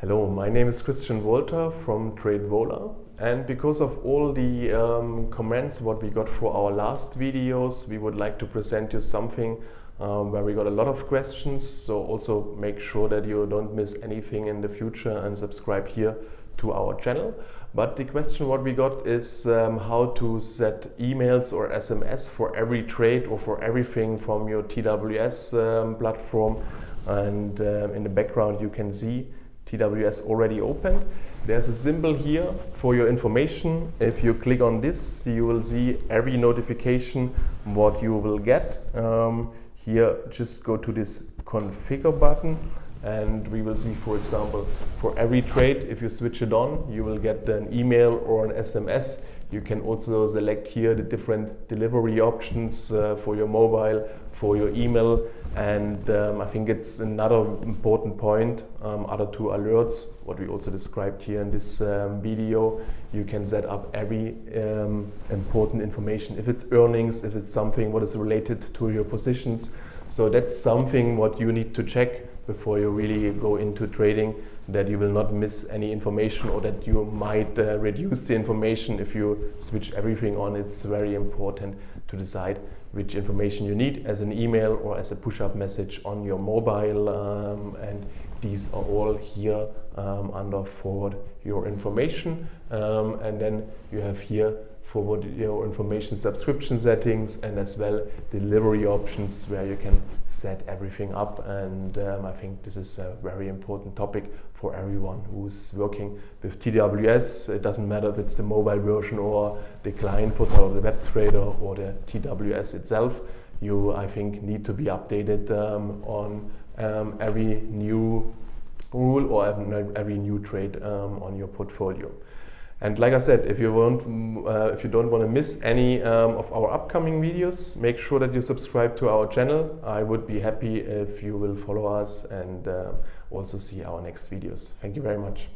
Hello, my name is Christian Wolter from TradeVola. And because of all the um, comments what we got for our last videos we would like to present you something um, where we got a lot of questions. So also make sure that you don't miss anything in the future and subscribe here to our channel. But the question what we got is um, how to set emails or SMS for every trade or for everything from your TWS um, platform. And um, in the background you can see TWS already opened. There's a symbol here for your information. If you click on this, you will see every notification what you will get. Um, here, just go to this configure button and we will see, for example, for every trade, if you switch it on, you will get an email or an SMS. You can also select here the different delivery options uh, for your mobile, for your email, and um, I think it's another important point, um, other two alerts, what we also described here in this um, video. You can set up every um, important information, if it's earnings, if it's something what is related to your positions. So that's something what you need to check before you really go into trading, that you will not miss any information or that you might uh, reduce the information if you switch everything on. It's very important to decide which information you need as email or as a push-up message on your mobile um, and these are all here um, under forward your information um, and then you have here forward your information subscription settings and as well delivery options where you can set everything up and um, I think this is a very important topic for everyone who's working with TWS. It doesn't matter if it's the mobile version or the client portal or the web trader or the TWS itself. You, I think, need to be updated um, on um, every new rule or every new trade um, on your portfolio. And like I said, if you, want, uh, if you don't want to miss any um, of our upcoming videos, make sure that you subscribe to our channel. I would be happy if you will follow us and uh, also see our next videos. Thank you very much.